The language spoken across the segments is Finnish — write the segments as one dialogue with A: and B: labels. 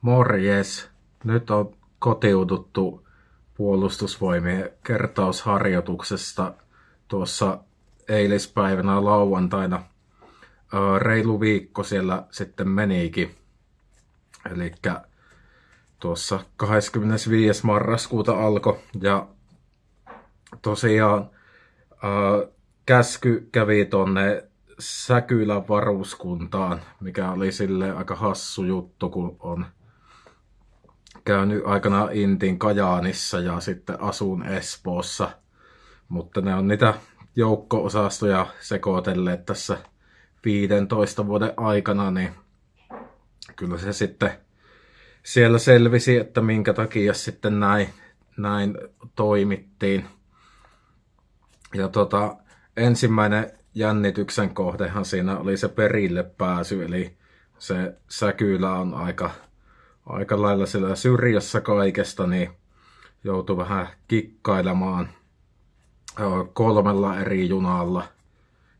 A: Morjes! Nyt on kotiuduttu puolustusvoimien kertausharjoituksesta tuossa eilispäivänä lauantaina. Reilu viikko siellä sitten menikin. Eli tuossa 25. marraskuuta alkoi ja tosiaan käsky kävi tonne Säkylän varuskuntaan, mikä oli sille aika hassu juttu, kun on käynyt aikana Intin Kajaanissa ja sitten asun Espoossa. Mutta ne on niitä joukko-osastoja sekoitelleet tässä 15 vuoden aikana, niin kyllä se sitten siellä selvisi, että minkä takia sitten näin, näin toimittiin. Ja tota, ensimmäinen jännityksen kohdehan siinä oli se perille pääsy, eli se Säkylä on aika, aika lailla siellä syrjässä kaikesta, niin joutui vähän kikkailemaan kolmella eri junalla.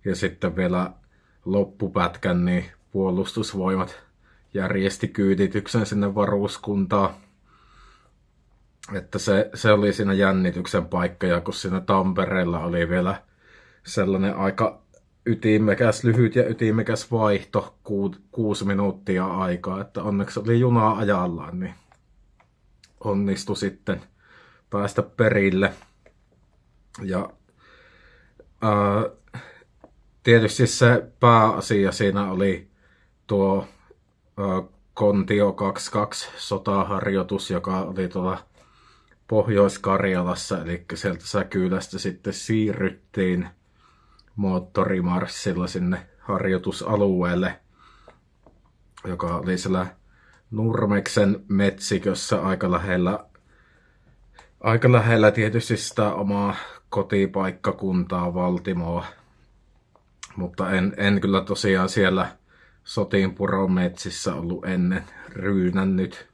A: Ja sitten vielä loppupätkän, niin puolustusvoimat järjesti kyydityksen sinne varuskuntaan. Että se, se oli siinä jännityksen paikka, ja kun siinä Tampereella oli vielä sellainen aika ytimekäs, lyhyt ja ytimekäs vaihto, ku, kuusi minuuttia aikaa, että onneksi oli junaa ajallaan, niin onnistui sitten päästä perille. Ja ää, tietysti se pääasia siinä oli tuo ää, Kontio 22 sotaharjoitus, joka oli tuolla Pohjois-Karjalassa, eli sieltä Säkylästä sitten siirryttiin moottorimarssilla sinne harjoitusalueelle, joka oli siellä Nurmeksen metsikössä aika lähellä, aika lähellä tietysti sitä omaa kotipaikkakuntaa Valtimoa. Mutta en, en kyllä tosiaan siellä Sotinpuron metsissä ollut ennen ryynännyt.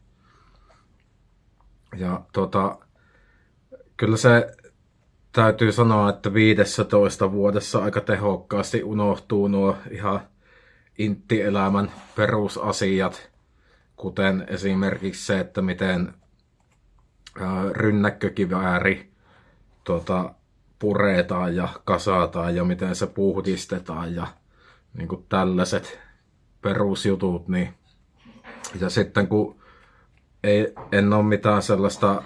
A: Ja tota, kyllä se täytyy sanoa, että 15 vuodessa aika tehokkaasti unohtuu nuo ihan inttielämän perusasiat, kuten esimerkiksi se, että miten rynnäkkökivääri tuota, puretaan ja kasataan ja miten se puhdistetaan ja niin kuin tällaiset perusjutut. Niin. Ja sitten kun ei, en ole mitään sellaista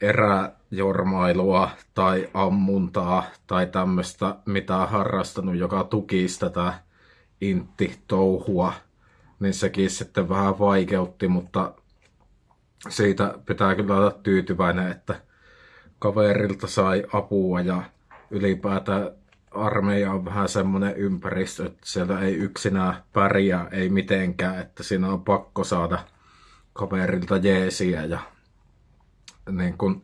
A: eräjormailua tai ammuntaa tai tämmöistä, mitä harrastanut, joka tukisi tätä intti-touhua, niin sekin sitten vähän vaikeutti, mutta siitä pitää kyllä olla tyytyväinen, että kaverilta sai apua ja ylipäätään armeija on vähän semmoinen ympäristö, että siellä ei yksinään pärjää, ei mitenkään, että siinä on pakko saada kaverilta jeesiä ja niin kun,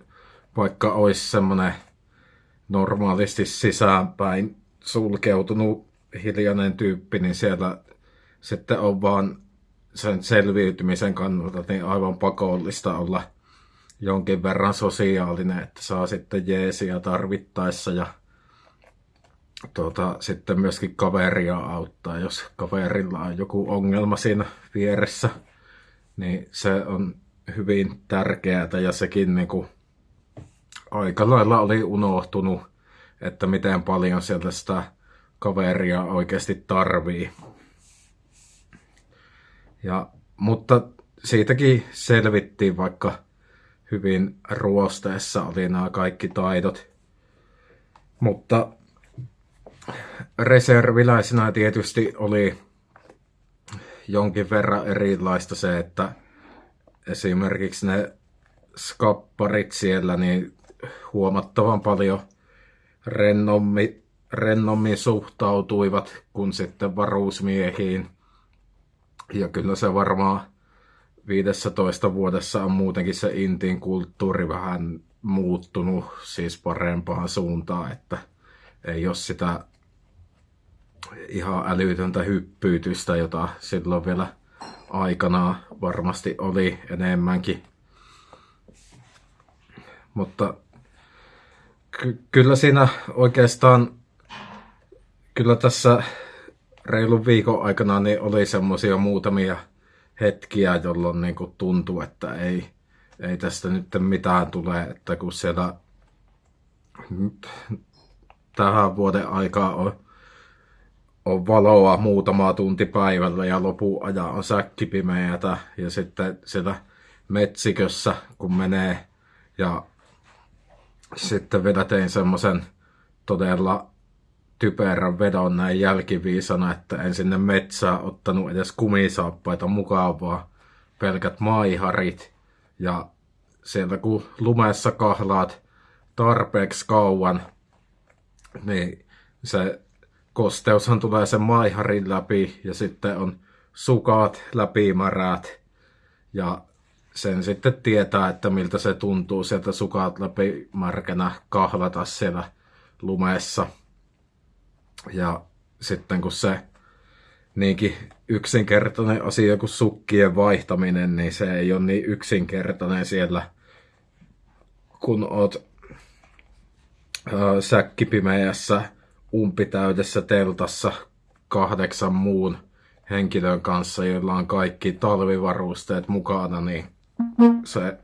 A: vaikka olisi semmoinen normaalisti sisäänpäin sulkeutunut hiljainen tyyppi, niin siellä sitten on vaan sen selviytymisen kannalta niin aivan pakollista olla jonkin verran sosiaalinen, että saa sitten jeesiä tarvittaessa ja tuota, sitten myöskin kaveria auttaa, jos kaverilla on joku ongelma siinä vieressä, niin se on hyvin tärkeää ja sekin niin kuin aika lailla oli unohtunut, että miten paljon sieltä sitä kaveria oikeasti tarvii. Ja, mutta siitäkin selvittiin, vaikka hyvin ruosteessa oli nämä kaikki taidot. Mutta reserviläisenä tietysti oli jonkin verran erilaista se, että esimerkiksi ne skapparit siellä niin huomattavan paljon rennommi, rennommin suhtautuivat kuin sitten varuusmiehiin. Ja kyllä se varmaan 15 vuodessa on muutenkin se intiin kulttuuri vähän muuttunut siis parempaan suuntaan, että ei ole sitä ihan älytöntä hyppyytystä, jota silloin vielä aikana varmasti oli enemmänkin. Mutta ky- kyllä siinä oikeastaan, kyllä tässä reilun viikon aikana niin oli semmoisia muutamia hetkiä, jolloin niin kuin tuntuu, että ei, ei tästä nyt mitään tule, että kun siellä tähän vuoden aikaa on, on valoa muutama tunti päivällä ja lopun ajan on säkkipimeätä ja sitten siellä metsikössä kun menee ja sitten vielä tein semmoisen todella typerän vedon näin jälkiviisana, että en sinne metsää ottanut edes kumisaappaita mukaan, vaan pelkät maiharit. Ja sieltä kun lumessa kahlaat tarpeeksi kauan, niin se kosteushan tulee sen maiharin läpi ja sitten on sukat läpimärät ja sen sitten tietää, että miltä se tuntuu sieltä sukat läpi märkänä kahlata siellä lumessa. Ja sitten kun se niinkin yksinkertainen asia kuin sukkien vaihtaminen, niin se ei ole niin yksinkertainen siellä, kun oot säkkipimeässä umpitäydessä teltassa kahdeksan muun henkilön kanssa, joilla on kaikki talvivarusteet mukana, niin se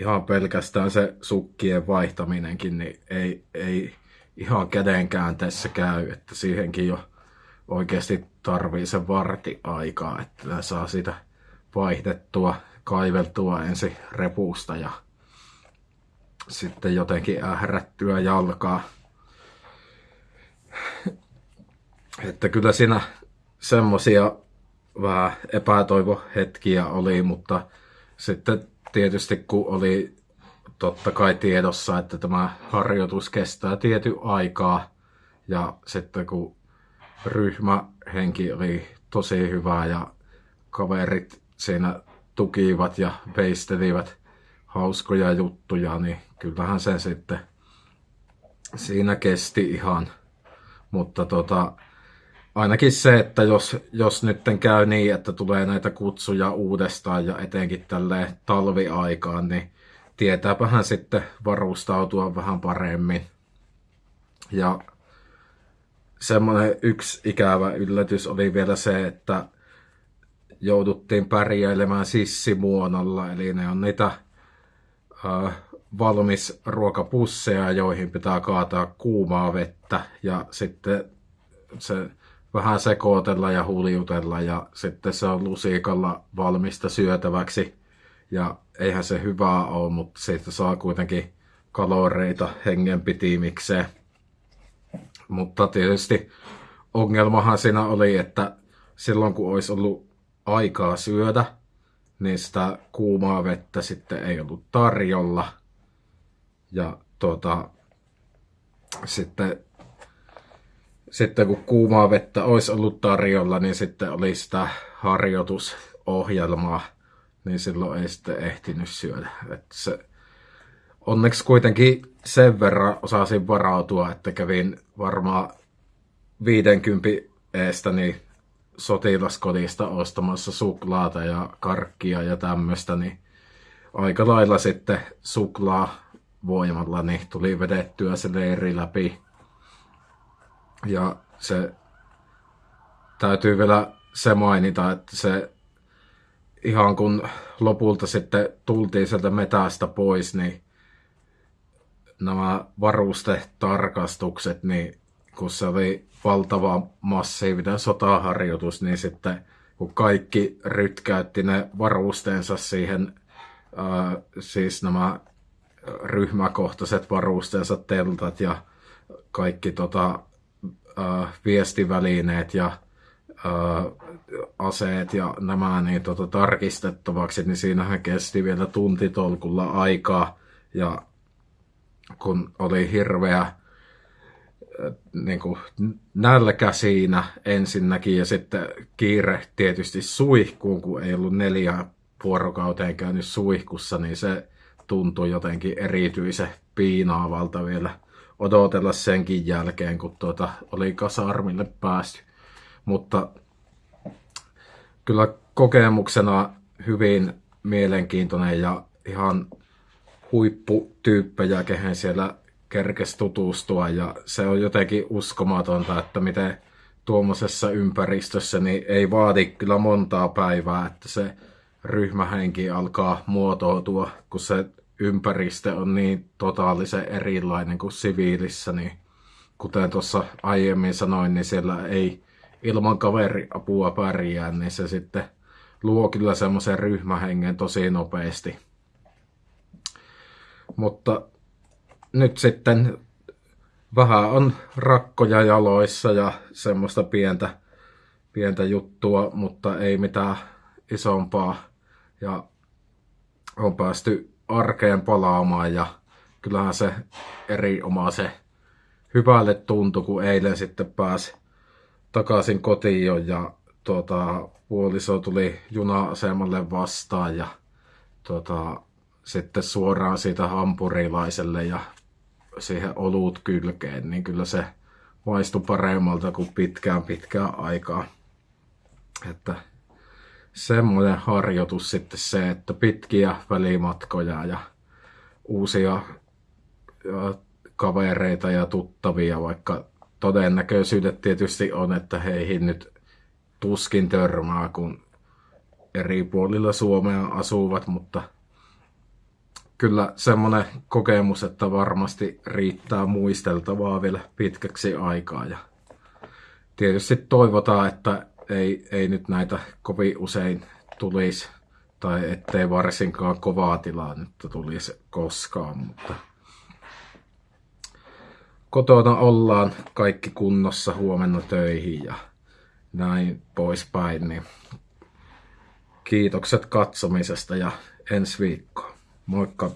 A: ihan pelkästään se sukkien vaihtaminenkin, niin ei, ei ihan kädenkäänteessä käy, että siihenkin jo oikeasti tarvii se varti aikaa, että saa sitä vaihdettua, kaiveltua ensin repusta ja sitten jotenkin ährättyä jalkaa. Että kyllä siinä semmosia vähän epätoivohetkiä oli, mutta sitten tietysti kun oli totta kai tiedossa, että tämä harjoitus kestää tiety aikaa ja sitten kun ryhmähenki oli tosi hyvä ja kaverit siinä tukivat ja veistelivät hauskoja juttuja, niin kyllähän se sitten siinä kesti ihan. Mutta tota, ainakin se, että jos, jos nyt käy niin, että tulee näitä kutsuja uudestaan ja etenkin tälle talviaikaan, niin tietääpähän sitten varustautua vähän paremmin. Ja semmoinen yksi ikävä yllätys oli vielä se, että jouduttiin pärjäilemään sissimuonolla, eli ne on niitä äh, valmis ruokapusseja, joihin pitää kaataa kuumaa vettä ja sitten se vähän sekoitella ja huljutella ja sitten se on lusikalla valmista syötäväksi. Ja eihän se hyvää ole, mutta siitä saa kuitenkin kaloreita hengenpitimikseen. Mutta tietysti ongelmahan siinä oli, että silloin kun olisi ollut aikaa syödä, niin sitä kuumaa vettä sitten ei ollut tarjolla. Ja tota, sitten sitten kun kuumaa vettä olisi ollut tarjolla, niin sitten oli sitä harjoitusohjelmaa, niin silloin ei sitten ehtinyt syödä. Että se, onneksi kuitenkin sen verran osasin varautua, että kävin varmaan 50 eestä niin sotilaskodista ostamassa suklaata ja karkkia ja tämmöistä, niin aika lailla sitten suklaa voimalla niin tuli vedettyä se leiri läpi. Ja se täytyy vielä se mainita, että se ihan kun lopulta sitten tultiin sieltä metästä pois, niin nämä varustetarkastukset, niin kun se oli valtava massiivinen sotaharjoitus, niin sitten kun kaikki rytkäytti ne varusteensa siihen, ää, siis nämä ryhmäkohtaiset varusteensa, teltat ja kaikki tota, äh, viestivälineet ja äh, aseet ja nämä niin, tota, tarkistettavaksi, niin siinähän kesti vielä tuntitolkulla aikaa. Ja kun oli hirveä äh, niin kuin nälkä siinä ensinnäkin ja sitten kiire tietysti suihkuun, kun ei ollut neljä vuorokauteen käynyt suihkussa, niin se tuntui jotenkin erityisen piinaavalta vielä odotella senkin jälkeen, kun tuota oli kasarmille päästy. Mutta kyllä kokemuksena hyvin mielenkiintoinen ja ihan huipputyyppejä, kehen siellä kerkesi tutustua ja se on jotenkin uskomatonta, että miten tuommoisessa ympäristössä niin ei vaadi kyllä montaa päivää, että se ryhmähenki alkaa muotoutua, kun se ympäristö on niin totaalisen erilainen kuin siviilissä, niin kuten tuossa aiemmin sanoin, niin siellä ei ilman kaveriapua pärjää, niin se sitten luo kyllä semmoisen ryhmähengen tosi nopeasti. Mutta nyt sitten vähän on rakkoja jaloissa ja semmoista pientä, pientä juttua, mutta ei mitään isompaa. Ja on päästy arkeen palaamaan ja kyllähän se se hyvälle tuntui, kun eilen sitten pääsi takaisin kotiin ja tuota, puoliso tuli juna-asemalle vastaan ja tuota, sitten suoraan siitä hampurilaiselle ja siihen olut kylkeen, niin kyllä se maistui paremmalta kuin pitkään pitkään aikaa. Että semmoinen harjoitus sitten se, että pitkiä välimatkoja ja uusia kavereita ja tuttavia, vaikka todennäköisyydet tietysti on, että heihin nyt tuskin törmää, kun eri puolilla Suomea asuvat, mutta kyllä semmoinen kokemus, että varmasti riittää muisteltavaa vielä pitkäksi aikaa. Ja tietysti toivotaan, että ei, ei nyt näitä kovin usein tulisi, tai ettei varsinkaan kovaa tilannetta tulisi koskaan, mutta kotona ollaan kaikki kunnossa huomenna töihin ja näin poispäin, niin kiitokset katsomisesta ja ensi viikkoon. Moikka!